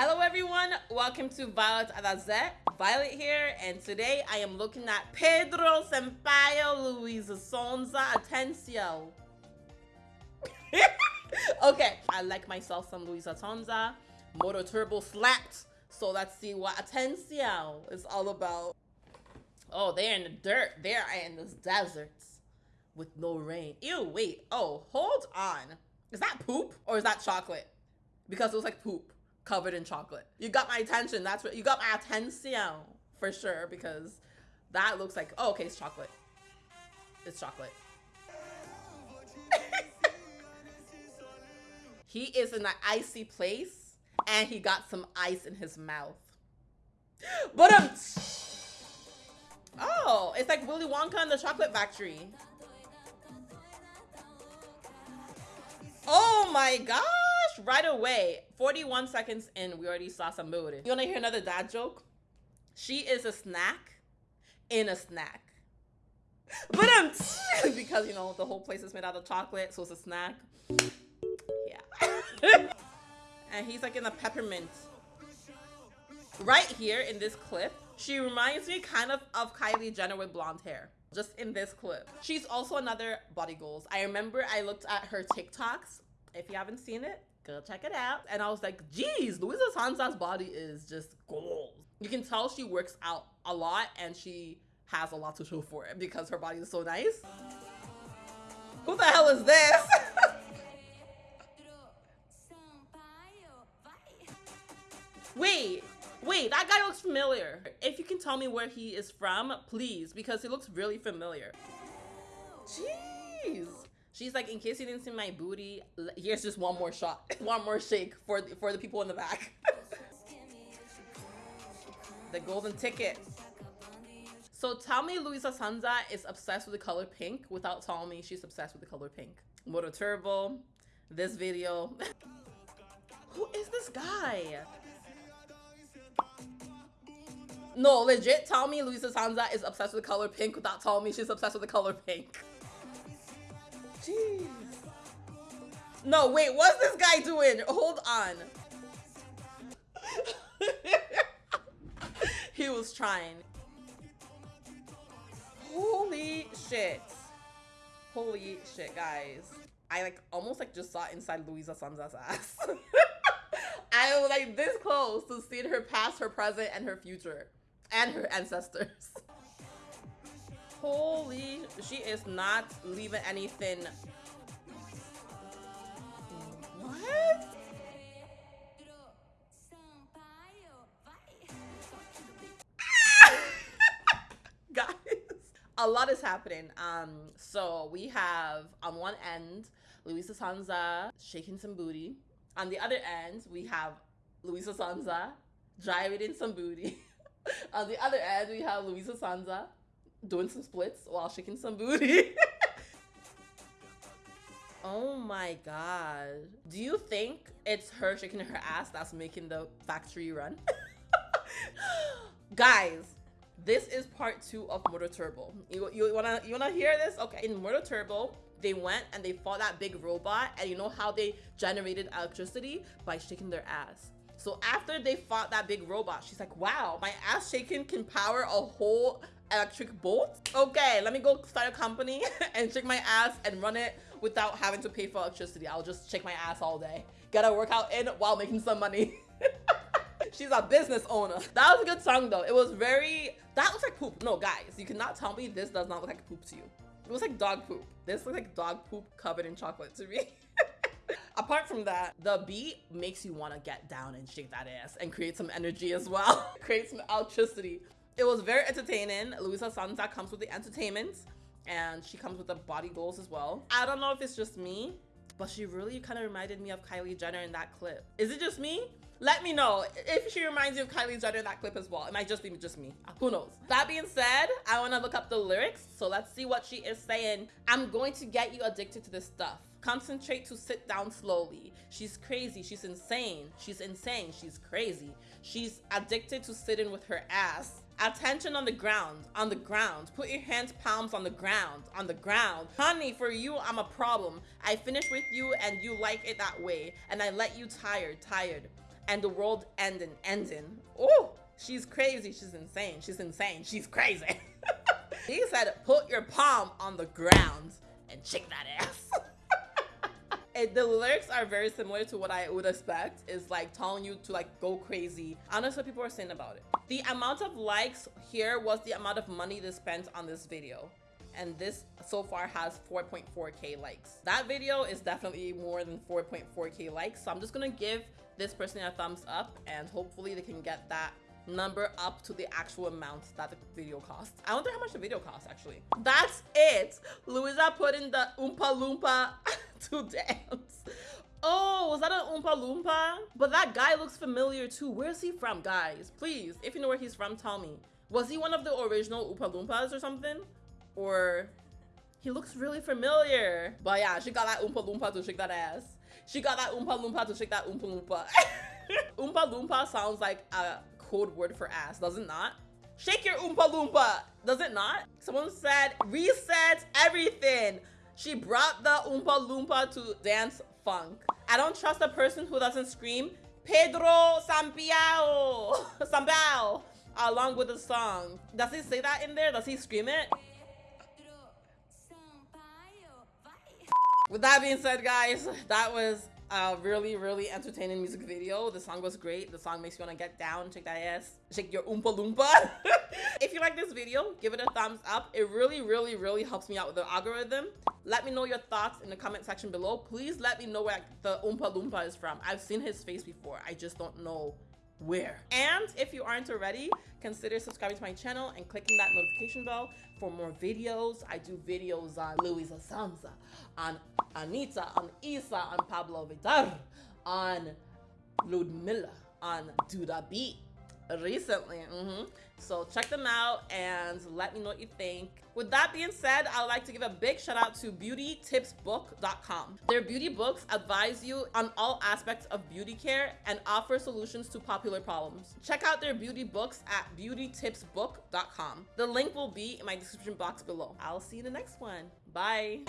Hello everyone, welcome to Violet Adazet. Violet here, and today I am looking at Pedro Sampaio Luisa Sonza Atencio. okay, I like myself some Luisa Sonza. Modo Turbo slapped, so let's see what Atencio is all about. Oh, they're in the dirt. They're in the deserts with no rain. Ew, wait. Oh, hold on. Is that poop or is that chocolate? Because it was like poop covered in chocolate. You got my attention. That's what you got my attention for sure because that looks like oh okay, it's chocolate. It's chocolate. he is in an icy place and he got some ice in his mouth. But um Oh, it's like Willy Wonka and the Chocolate Factory. Oh my right away. 41 seconds in, we already saw some booty. You wanna hear another dad joke? She is a snack in a snack. But um, because you know the whole place is made out of chocolate, so it's a snack. Yeah. and he's like in a peppermint. Right here in this clip, she reminds me kind of of Kylie Jenner with blonde hair just in this clip. She's also another body goals. I remember I looked at her TikToks. If you haven't seen it, go check it out. And I was like, geez, Luisa Sonza's body is just gold. You can tell she works out a lot and she has a lot to show for it because her body is so nice. Who the hell is this? Wait, wait, that guy looks familiar. If you can tell me where he is from, please, because he looks really familiar. Jeez. She's like, in case you didn't see my booty, here's just one more shot, one more shake for the, for the people in the back. the golden ticket. So tell me Luisa Sonza is obsessed with the color pink without telling me she's obsessed with the color pink. Modo Turbo, this video. Who is this guy? No, legit, tell me Luisa Sonza is obsessed with the color pink without telling me she's obsessed with the color pink. Jeez. No, wait, what's this guy doing? Hold on. he was trying. Holy shit. Holy shit, guys. I like almost like just saw inside Luisa Sonza's ass. I was like this close to seeing her past, her present, and her future. And her ancestors. Holy, she is not leaving anything. What? Guys, a lot is happening. Um, so we have on one end Luisa Sonza shaking some booty. On the other end, we have Luisa Sonza driving in some booty. on the other end, we have Luisa Sonza doing some splits while shaking some booty. oh my god. Do you think it's her shaking her ass that's making the factory run? Guys, this is part two of Modo Turbo. You, you wanna you wanna hear this? Okay, in Modo Turbo, they went and they fought that big robot, and you know how they generated electricity by shaking their ass. So after they fought that big robot, she's like, wow, my ass shaking can power a whole electric bolt. Okay, let me go start a company and shake my ass and run it without having to pay for electricity. I'll just shake my ass all day. Get a workout in while making some money. She's a business owner. That was a good song though. It was very, that looks like poop. No, guys, you cannot tell me this does not look like poop to you. It looks like dog poop. This looks like dog poop covered in chocolate to me. Apart from that, the beat makes you want to get down and shake that ass and create some energy as well. create some electricity. It was very entertaining. Luisa Sonza comes with the entertainment and she comes with the body goals as well. I don't know if it's just me, but she really kind of reminded me of Kylie Jenner in that clip. Is it just me? Let me know if she reminds you of Kylie Jenner in that clip as well. It might just be just me. Who knows? That being said, I want to look up the lyrics. So let's see what she is saying. I'm going to get you addicted to this stuff. Concentrate to sit down slowly. She's crazy. She's insane. She's insane. She's crazy. She's addicted to sitting with her ass. Attention on the ground, on the ground. Put your hands palms on the ground, on the ground. Honey, for you, I'm a problem. I finish with you and you like it that way. And I let you tired, tired. and the world ending, ending. Oh, she's crazy. She's insane. She's insane. She's crazy. he said, put your palm on the ground and shake that ass. It, the lyrics are very similar to what I would expect. It's like telling you to like go crazy. Honestly, what people are saying about it. The amount of likes here was the amount of money they spent on this video and this so far has 4.4k likes. That video is definitely more than 4.4k likes, so I'm just gonna give this person a thumbs up and hopefully they can get that number up to the actual amount that the video cost. I wonder how much the video cost actually. That's it. Louisa put in the Oompa Loompa to dance. Oh, was that an Oompa Loompa? But that guy looks familiar too. Where's he from, guys? Please, if you know where he's from, tell me. Was he one of the original Oompa Loompas or something? or he looks really familiar. But yeah, she got that Oompa Loompa to shake that ass. She got that Oompa Loompa to shake that Oompa Loompa. Oompa Loompa sounds like a code word for ass, does it not? Shake your Oompa Loompa, does it not? Someone said, reset everything. She brought the Oompa Loompa to dance funk. I don't trust a person who doesn't scream, Pedro Sampaio, Sampaio, along with the song. Does he say that in there? Does he scream it? With that being said, guys, that was a really, really entertaining music video. The song was great. The song makes you want to get down, shake that ass, shake your oompa loompa. if you like this video, give it a thumbs up. It really, really, really helps me out with the algorithm. Let me know your thoughts in the comment section below. Please let me know where the oompa loompa is from. I've seen his face before. I just don't know where. And if you aren't already, consider subscribing to my channel and clicking that notification bell for more videos. I do videos on Luisa Sonza, on Anitta, on IZA, on Pabllo Vittar, on Ludmilla, on Duda Beat recently. Mm -hmm. So check them out and let me know what you think. With that being said, I would like to give a big shout out to beautytipsbook.com. Their beauty books advise you on all aspects of beauty care and offer solutions to popular problems. Check out their beauty books at beautytipsbook.com. The link will be in my description box below. I'll see you in the next one. Bye.